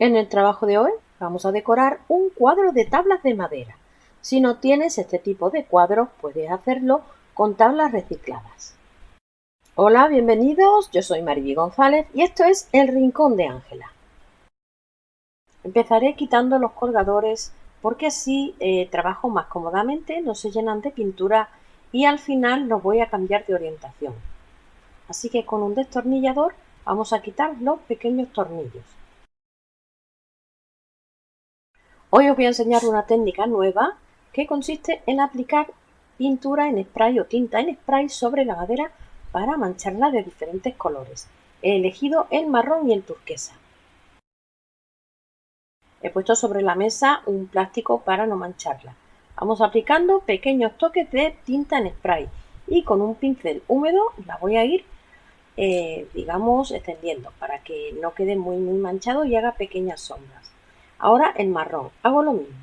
En el trabajo de hoy vamos a decorar un cuadro de tablas de madera. Si no tienes este tipo de cuadros, puedes hacerlo con tablas recicladas. Hola, bienvenidos, yo soy Mariby González y esto es El Rincón de Ángela. Empezaré quitando los colgadores porque así eh, trabajo más cómodamente, no se llenan de pintura y al final los voy a cambiar de orientación. Así que con un destornillador vamos a quitar los pequeños tornillos. Hoy os voy a enseñar una técnica nueva que consiste en aplicar pintura en spray o tinta en spray sobre la madera para mancharla de diferentes colores. He elegido el marrón y el turquesa. He puesto sobre la mesa un plástico para no mancharla. Vamos aplicando pequeños toques de tinta en spray y con un pincel húmedo la voy a ir, eh, digamos, extendiendo para que no quede muy, muy manchado y haga pequeñas sombras. Ahora el marrón, hago lo mismo.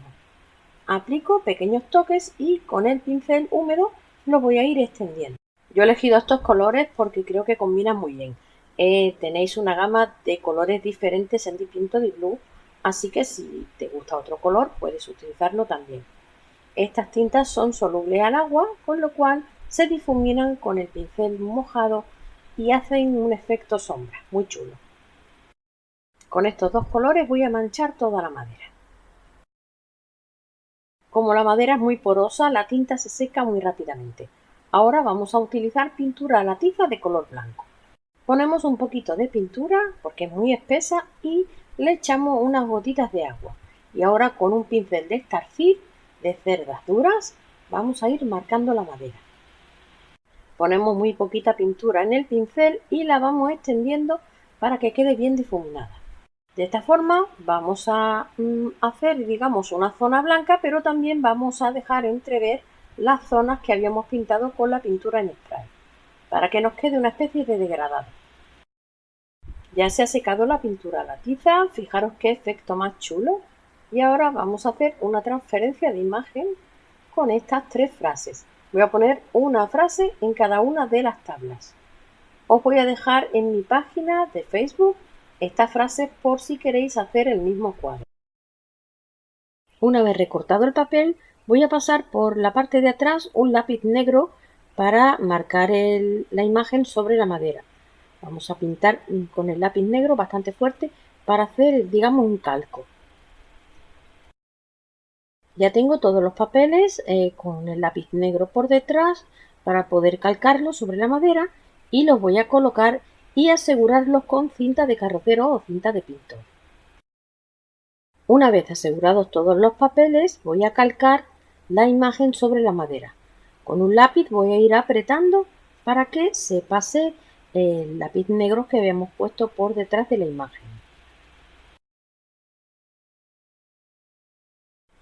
Aplico pequeños toques y con el pincel húmedo lo voy a ir extendiendo. Yo he elegido estos colores porque creo que combinan muy bien. Eh, tenéis una gama de colores diferentes en distinto de blue, así que si te gusta otro color puedes utilizarlo también. Estas tintas son solubles al agua, con lo cual se difuminan con el pincel mojado y hacen un efecto sombra, muy chulo. Con estos dos colores voy a manchar toda la madera. Como la madera es muy porosa, la tinta se seca muy rápidamente. Ahora vamos a utilizar pintura a la tiza de color blanco. Ponemos un poquito de pintura porque es muy espesa y le echamos unas gotitas de agua. Y ahora con un pincel de estarcir de cerdas duras vamos a ir marcando la madera. Ponemos muy poquita pintura en el pincel y la vamos extendiendo para que quede bien difuminada. De esta forma vamos a mm, hacer, digamos, una zona blanca, pero también vamos a dejar entrever las zonas que habíamos pintado con la pintura en spray, para que nos quede una especie de degradado. Ya se ha secado la pintura a la tiza, fijaros qué efecto más chulo. Y ahora vamos a hacer una transferencia de imagen con estas tres frases. Voy a poner una frase en cada una de las tablas. Os voy a dejar en mi página de Facebook esta frase por si queréis hacer el mismo cuadro. Una vez recortado el papel, voy a pasar por la parte de atrás un lápiz negro para marcar la imagen sobre la madera. Vamos a pintar con el lápiz negro bastante fuerte para hacer, digamos, un calco. Ya tengo todos los papeles eh, con el lápiz negro por detrás para poder calcarlos sobre la madera y los voy a colocar y asegurarlos con cinta de carrocero o cinta de pintor. Una vez asegurados todos los papeles, voy a calcar la imagen sobre la madera. Con un lápiz voy a ir apretando para que se pase el lápiz negro que habíamos puesto por detrás de la imagen.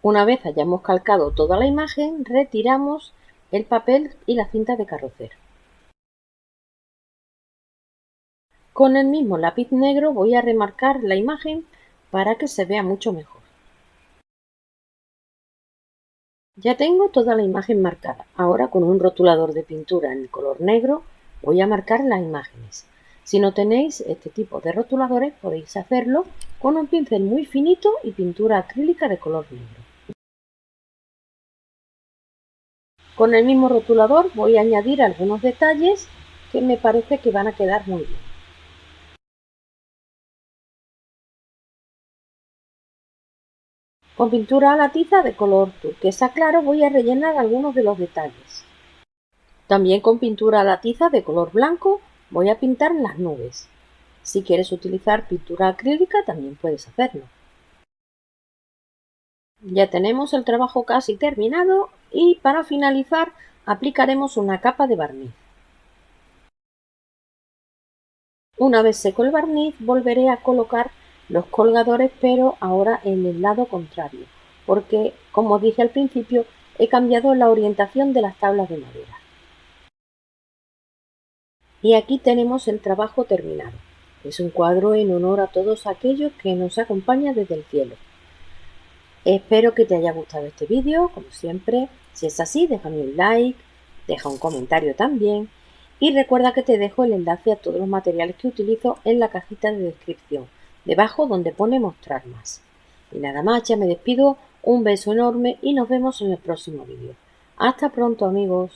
Una vez hayamos calcado toda la imagen, retiramos el papel y la cinta de carrocero. Con el mismo lápiz negro voy a remarcar la imagen para que se vea mucho mejor. Ya tengo toda la imagen marcada. Ahora con un rotulador de pintura en color negro voy a marcar las imágenes. Si no tenéis este tipo de rotuladores podéis hacerlo con un pincel muy finito y pintura acrílica de color negro. Con el mismo rotulador voy a añadir algunos detalles que me parece que van a quedar muy bien. Con pintura a la tiza de color turquesa claro voy a rellenar algunos de los detalles. También con pintura a la tiza de color blanco voy a pintar las nubes. Si quieres utilizar pintura acrílica también puedes hacerlo. Ya tenemos el trabajo casi terminado y para finalizar aplicaremos una capa de barniz. Una vez seco el barniz volveré a colocar los colgadores pero ahora en el lado contrario porque como dije al principio he cambiado la orientación de las tablas de madera. Y aquí tenemos el trabajo terminado. Es un cuadro en honor a todos aquellos que nos acompañan desde el cielo. Espero que te haya gustado este vídeo como siempre. Si es así déjame un like deja un comentario también. Y recuerda que te dejo el enlace a todos los materiales que utilizo en la cajita de descripción debajo donde pone mostrar más. Y nada más, ya me despido, un beso enorme y nos vemos en el próximo vídeo. Hasta pronto amigos.